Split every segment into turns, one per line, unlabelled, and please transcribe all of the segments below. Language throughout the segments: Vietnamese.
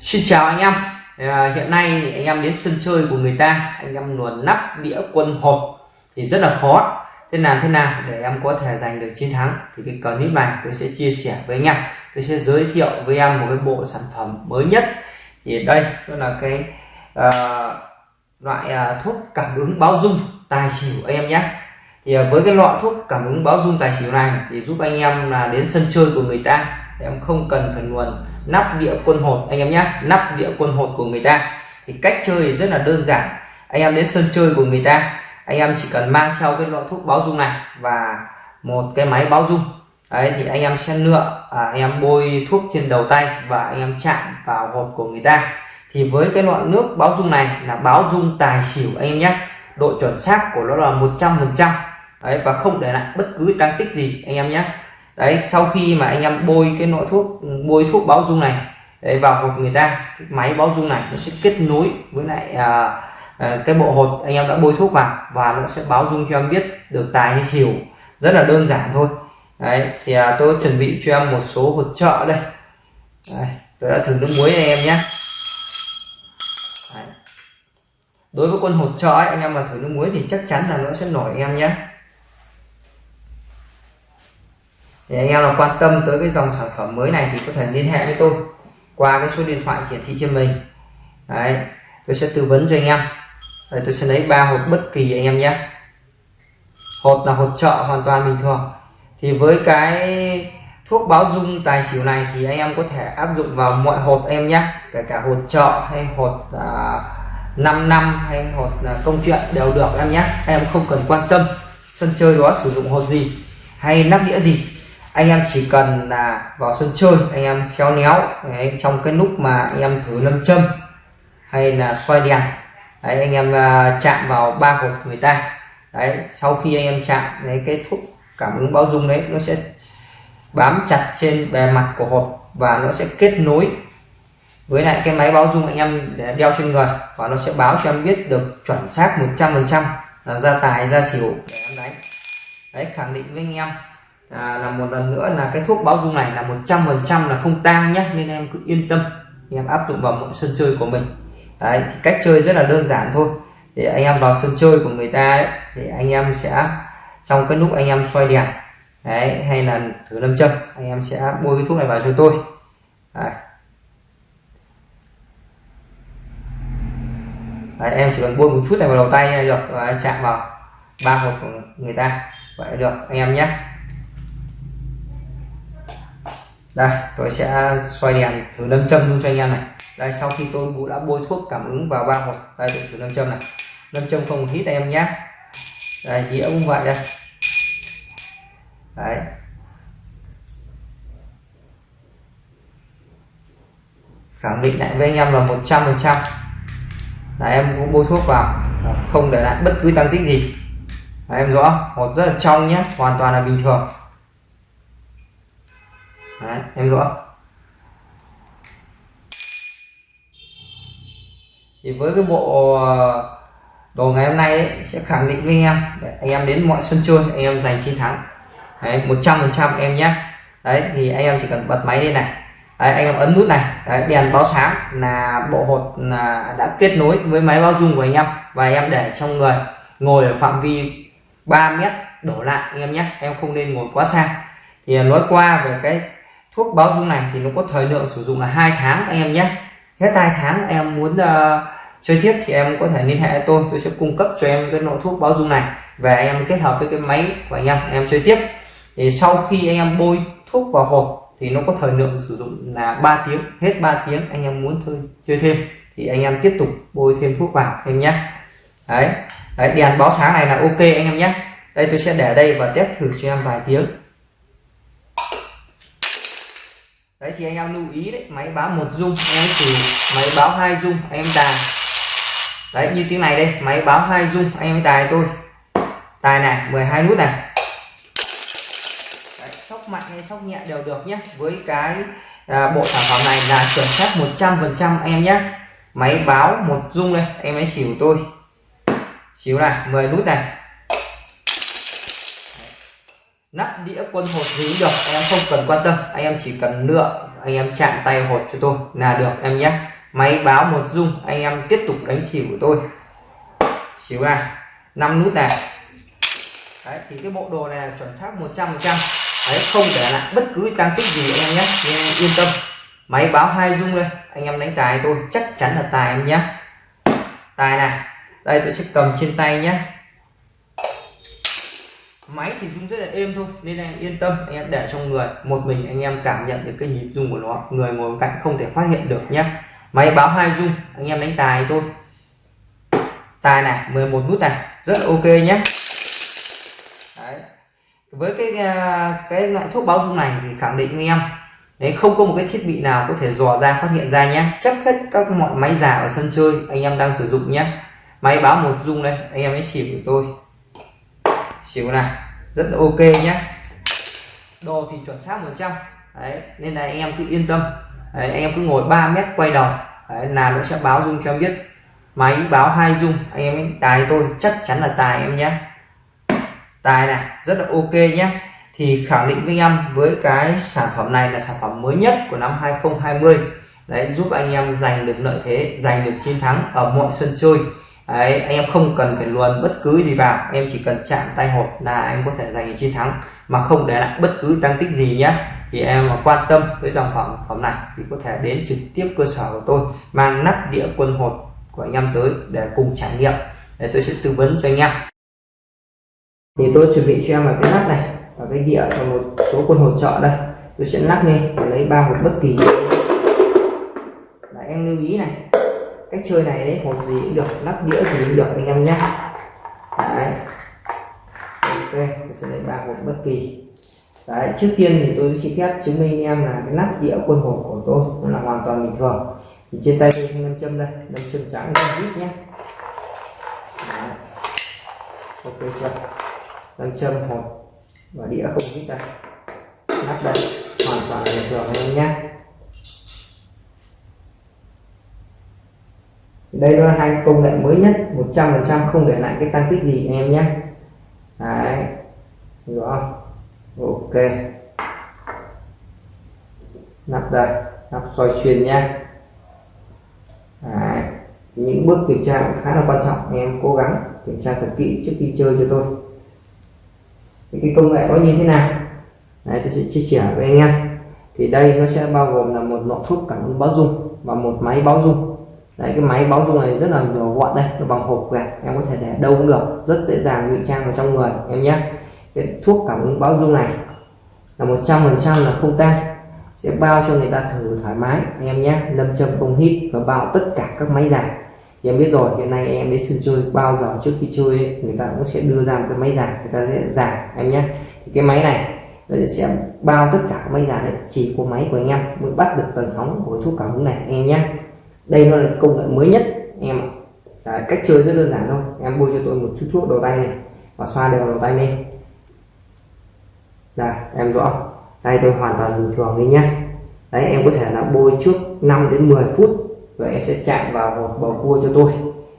Xin chào anh em. À, hiện nay thì anh em đến sân chơi của người ta anh em luồn nắp đĩa quân hộp thì rất là khó. Thế làm thế nào để em có thể giành được chiến thắng thì cái clip này tôi sẽ chia sẻ với anh em. Tôi sẽ giới thiệu với em một cái bộ sản phẩm mới nhất. Thì đây đó là cái uh, loại uh, thuốc cảm ứng báo dung tài xỉu anh em nhé. Thì uh, với cái loại thuốc cảm ứng báo dung tài xỉu này thì giúp anh em là đến sân chơi của người ta. Em không cần phải luồn nắp đĩa quân hột anh em nhé nắp đĩa quân hột của người ta. Thì cách chơi rất là đơn giản. Anh em đến sân chơi của người ta anh em chỉ cần mang theo cái loại thuốc báo dung này và một cái máy báo dung. Đấy thì anh em sẽ lựa à, anh em bôi thuốc trên đầu tay và anh em chạm vào hột của người ta. Thì với cái loại nước báo dung này là báo dung tài xỉu anh em nhé độ chuẩn xác của nó là 100 phần trăm. Đấy và không để lại bất cứ tăng tích gì anh em nhé đấy sau khi mà anh em bôi cái loại thuốc bôi thuốc báo dung này đấy, vào hột người ta cái máy báo dung này nó sẽ kết nối với lại à, à, cái bộ hột anh em đã bôi thuốc vào và nó sẽ báo dung cho em biết được tài hay xỉu. Rất là đơn giản thôi. Đấy thì à, tôi chuẩn bị cho em một số hột trợ đây. Đấy, tôi đã thử nước muối này em nhé. Đối với con hột trợ ấy, anh em mà thử nước muối thì chắc chắn là nó sẽ nổi anh em nhé. Thì anh em nào quan tâm tới cái dòng sản phẩm mới này thì có thể liên hệ với tôi qua cái số điện thoại hiển thị trên mình. Đấy tôi sẽ tư vấn cho anh em. Đấy, tôi sẽ lấy ba hộp bất kỳ anh em nhé. Hột là hột trợ hoàn toàn bình thường. Thì với cái thuốc báo dung tài xỉu này thì anh em có thể áp dụng vào mọi hột em nhé. Kể cả hột trợ hay hột à, 5 năm hay hột à, công chuyện đều được em nhé. Em không cần quan tâm sân chơi đó sử dụng hột gì hay nắp đĩa gì anh em chỉ cần là vào sân chơi anh em khéo léo đấy, trong cái lúc mà anh em thử lâm châm hay là xoay đèn đấy anh em uh, chạm vào ba hộp người ta đấy sau khi anh em chạm đấy cái thuốc cảm ứng báo dung đấy nó sẽ bám chặt trên bề mặt của hộp và nó sẽ kết nối với lại cái máy báo dung anh em để đeo trên người và nó sẽ báo cho em biết được chuẩn xác 100 phần trăm là ra tài ra xỉu để em đánh đấy khẳng định với anh em à, là một lần nữa là cái thuốc báo dung này là 100 phần trăm là không tang nhé nên em cứ yên tâm. Em áp dụng vào mọi sân chơi của mình. Đấy thì cách chơi rất là đơn giản thôi. Để anh em vào sân chơi của người ta đấy thì anh em sẽ trong cái lúc anh em xoay đèn đấy hay là thử lâm châm anh em sẽ bôi cái thuốc này vào cho tôi. Đấy. Đấy, em chỉ cần bôi một chút này vào đầu tay là được. Và chạm vào ba hộp của người ta. Vậy được anh em nhé. Đây tôi sẽ xoay đèn thử lâm châm luôn cho anh em này. Đây sau khi tôi đã bôi thuốc cảm ứng vào ba hộp đây tôi thử lâm châm này. Lâm châm không hít em nhé. Đây dĩa cũng vậy đây. Đấy. Khẳng định lại với anh em là 100 phần trăm. Là em cũng bôi thuốc vào không để lại bất cứ tăng tích gì. Đấy, em rõ một rất là trong nhé hoàn toàn là bình thường. Đấy, em rõ thì với cái bộ ờ, đồ ngày hôm nay ấy, sẽ khẳng định với anh em. Để anh em đến mọi sân chơi anh em giành chiến thắng. Đấy một trăm phần trăm em nhé. Đấy thì anh em chỉ cần bật máy lên này. Đấy, anh em ấn nút này. Đấy, đèn báo sáng là bộ hột là đã kết nối với máy báo dung của anh em. Và anh em để trong người ngồi ở phạm vi 3 mét đổ lại anh em nhé. Em không nên ngồi quá xa. Thì nói qua về cái thuốc báo dung này thì nó có thời lượng sử dụng là hai tháng anh em nhé. Hết hai tháng em muốn uh, chơi tiếp thì em có thể liên hệ với tôi. Tôi sẽ cung cấp cho em cái loại thuốc báo dung này và em kết hợp với cái máy của anh em em chơi tiếp. Thì sau khi anh em bôi thuốc vào hộp thì nó có thời lượng sử dụng là 3 tiếng hết 3 tiếng anh em muốn thôi chơi thêm thì anh em tiếp tục bôi thêm thuốc vào em nhé. Đấy, đấy đèn báo sáng này là ok anh em nhé. Đây tôi sẽ để đây và test thử cho em vài tiếng. Đấy thì anh em lưu ý đấy máy báo một dung anh em sử máy báo hai dung anh em tài. Đấy như tiếng này đây máy báo hai dung anh em tài tôi tài này 12 nút này. Đấy, sóc mạnh hay sóc nhẹ đều được nhé. Với cái à, bộ sản phẩm này là chuẩn xác 100 phần trăm em nhé. Máy báo một dung đây em ấy xỉu tôi. Xíu này 10 nút này nắp đĩa quân hột gì được, anh em không cần quan tâm, anh em chỉ cần lựa, anh em chạm tay hột cho tôi là được, em nhé. Máy báo một dung, anh em tiếp tục đánh xỉu của tôi. Xỉu này, năm nút này. Đấy, thì cái bộ đồ này là chuẩn xác 100 trăm đấy, không để lại bất cứ tăng tích gì anh em nhé nên yên tâm. Máy báo hai dung đây, anh em đánh tài tôi, chắc chắn là tài em nhé. Tài này, đây tôi sẽ cầm trên tay nhé máy thì rung rất là êm thôi, nên anh yên tâm, anh em để trong người. Một mình anh em cảm nhận được cái nhịp rung của nó. Người ngồi cạnh không thể phát hiện được nhé máy báo hai rung, anh em đánh tài thôi. Tài này 11 nút này, rất ok nhé Đấy. với cái à, cái loại thuốc báo rung này thì khẳng định với em, đấy, không có một cái thiết bị nào có thể dò ra, phát hiện ra nhé chắc hết các mọi máy già ở sân chơi, anh em đang sử dụng nhé máy báo một rung đây, anh em ấy xỉu của tôi xỉu này rất là ok nhé đồ thì chuẩn xác 100 đấy nên là anh em cứ yên tâm. Đấy, anh em cứ ngồi 3 mét quay đầu. Đấy, là nó sẽ báo dung cho em biết. Máy báo hai dung anh em tài tôi chắc chắn là tài em nhé tài này rất là ok nhé thì khẳng định với em với cái sản phẩm này là sản phẩm mới nhất của năm 2020 đấy giúp anh em giành được lợi thế giành được chiến thắng ở mọi sân chơi đấy, anh em không cần phải luồn bất cứ gì vào em chỉ cần chạm tay hột là em có thể giành được chiến thắng. Mà không để lại bất cứ tăng tích gì nhé thì em mà quan tâm với dòng phẩm phẩm này thì có thể đến trực tiếp cơ sở của tôi, mang nắp đĩa quân hột của anh em tới để cùng trải nghiệm. Để tôi sẽ tư vấn cho anh em. Thì tôi chuẩn bị cho em là cái nắp này, và cái đĩa và một số quân hột trợ đây. Tôi sẽ lắc lên và lấy ba hột bất kỳ. Là em lưu ý này cách chơi này đấy hột gì cũng được nắp đĩa gì cũng được anh em nhé. Đấy. Ok, tôi sẽ lấy ba hột bất kỳ. Đấy, trước tiên thì tôi xin phép chứng minh em là cái nắp đĩa quân hột của tôi nó là hoàn toàn bình thường. Thì trên tay tôi nam châm đây nam châm trắng nam vít nhé. Đấy. ok chưa? Nam châm hột và đĩa không vít đây. Nắp đây, hoàn toàn bình thường anh em nhé. Đây là hai công nghệ mới nhất 100% không để lại cái tăng tích gì anh em nhé. Đấy. Hiểu không? Ok. Nắp đây, nắp xoay xuyên nha đấy. Thì những bước kiểm tra cũng khá là quan trọng, anh em cố gắng kiểm tra thật kỹ trước khi chơi cho tôi. Thì cái công nghệ nó như thế nào? Đấy, tôi sẽ chia sẻ với anh em. Thì đây nó sẽ bao gồm là một lọ thuốc cảm ứng báo dung và một máy báo dung đấy cái máy báo dung này rất là nhỏ gọn đây nó bằng hộp quẹt em có thể để đâu cũng được rất dễ dàng ngụy trang vào trong người em nhé. Cái thuốc cảm ứng báo dung này là một trăm phần trăm là không tan sẽ bao cho người ta thử thoải mái anh em nhé. Lâm châm không hít và bao tất cả các máy giả thì em biết rồi hiện nay em đến sân chơi bao giờ trước khi chơi ấy, người ta cũng sẽ đưa ra một cái máy giả người ta sẽ giả em nhé. Thì cái máy này nó sẽ bao tất cả các máy giả đấy chỉ có máy của anh em mới bắt được tần sóng của thuốc cảm ứng này anh em nhé đây nó là công nghệ mới nhất em Đấy, cách chơi rất đơn giản thôi. Em bôi cho tôi một chút thuốc đầu tay này và xoa đều đầu tay lên. Đây em rõ. Tay tôi hoàn toàn bình thường đi nhé đấy em có thể là bôi trước 5 đến 10 phút rồi em sẽ chạm vào một bầu cua cho tôi.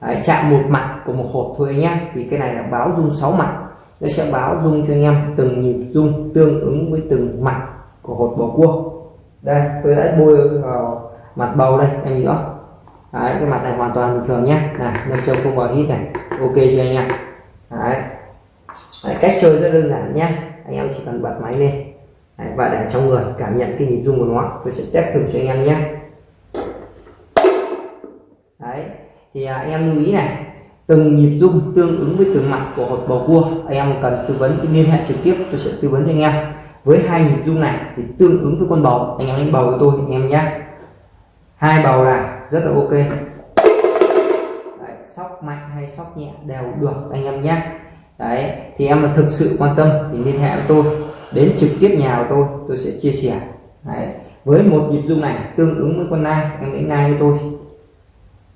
Đấy, chạm một mặt của một hộp thôi nhé vì cái này là báo dung 6 mặt. Nó sẽ báo dung cho anh em từng nhịp dung tương ứng với từng mặt của hột bầu cua. Đây tôi đã bôi vào mặt bầu đây em nhớ rõ đấy, cái mặt này hoàn toàn bình thường nhé. Này nâng trông không vào hít này. Ok chưa anh em đấy. đấy cách chơi rất đơn giản nhé. Anh em chỉ cần bật máy lên. Đấy, và để trong người cảm nhận cái nhịp rung của nó. Tôi sẽ test thử cho anh em nhé. Đấy thì à, anh em lưu ý này. Từng nhịp rung tương ứng với từng mặt của hột bầu cua. Anh em cần tư vấn liên hệ trực tiếp tôi sẽ tư vấn cho anh em. Với hai nhịp rung này thì tương ứng với con bầu. Anh em đánh bầu với tôi anh em nhé. Hai bầu là rất là ok. Đấy, sóc mạnh hay sóc nhẹ đều được anh em nhé. Đấy thì em là thực sự quan tâm thì liên hệ với tôi đến trực tiếp nhà của tôi tôi sẽ chia sẻ. Đấy. với một nhịp rung này tương ứng với con nai em lấy nai với tôi.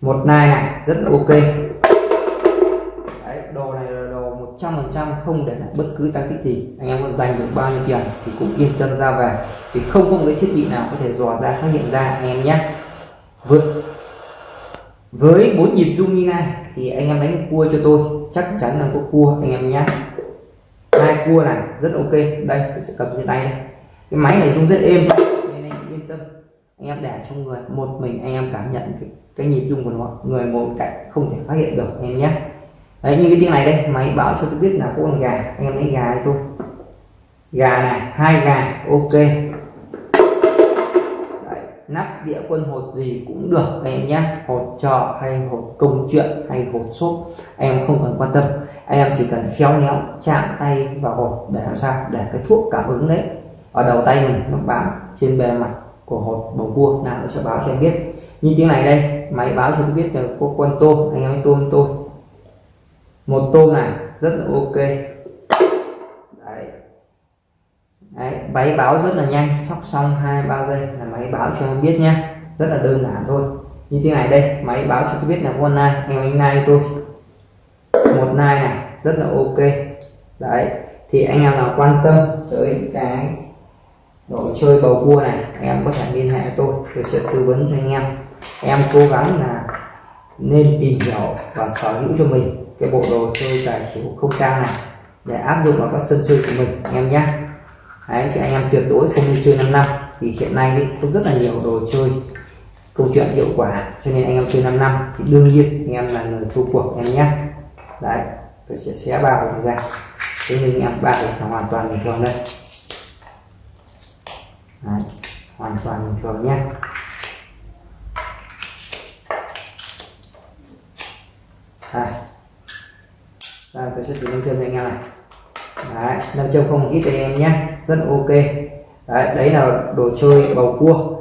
Một nai này rất là ok. Đấy, đồ này là đồ 100% không để lại bất cứ tăng tích gì. Anh em có dành được bao nhiêu tiền thì cũng yên tâm ra về. Thì không có một cái thiết bị nào có thể dò ra phát hiện ra anh em nhé. Vượt với bốn nhịp rung như này thì anh em đánh cua cho tôi. Chắc chắn là có cua anh em nhé hai cua này rất ok. Đây tôi sẽ cầm trên tay này cái máy này rung rất êm nên anh yên tâm. Anh em để trong người một mình anh em cảm nhận cái, cái nhịp rung của nó. Người một cạnh không thể phát hiện được anh em nhé đấy như cái tiếng này đây máy báo cho tôi biết là có con gà. Anh em lấy gà cho tôi. Gà này hai gà ok nắp đĩa quân hột gì cũng được em nhé. Hột trò hay hột công chuyện hay hột xốp em không cần quan tâm. Anh em chỉ cần khéo léo chạm tay vào hột để làm sao? Để cái thuốc cảm ứng đấy. Ở đầu tay mình nó bám trên bề mặt của hột bầu cua, nào nó sẽ báo cho em biết. Như tiếng này đây, máy báo cho em biết là có con tôm, anh em hãy tôm tôi. Một tôm này rất là ok. Đấy đấy, máy báo rất là nhanh, sóc xong hai, ba giây là máy báo cho em biết nhé rất là đơn giản thôi. Như thế này đây, máy báo cho tôi biết là con em anh em nai tôi. Một nai này, rất là ok. Đấy, thì anh em nào quan tâm tới cái đồ chơi bầu cua này, anh em có thể liên hệ với tôi tôi sẽ tư vấn cho anh em. Em cố gắng là nên tìm hiểu và sở hữu cho mình cái bộ đồ chơi tài xỉu không trang này để áp dụng vào các sân chơi của mình, anh em nhé đấy chứ anh em tuyệt đối không nên chơi 5 năm. Thì hiện nay ấy, có rất là nhiều đồ chơi câu chuyện hiệu quả cho nên anh em chơi 5 năm thì đương nhiên anh em là người thua cuộc em nhé. Đấy tôi sẽ xé bao ra. Thế nhưng em ba là hoàn toàn bình thường đây. Đấy, hoàn toàn bình thường nhé. Đây. Đây tôi sẽ thử lên chân cho anh em này đấy, nâng chân không hít cho em nhé. Rất ok. Đấy đấy là đồ chơi bầu cua.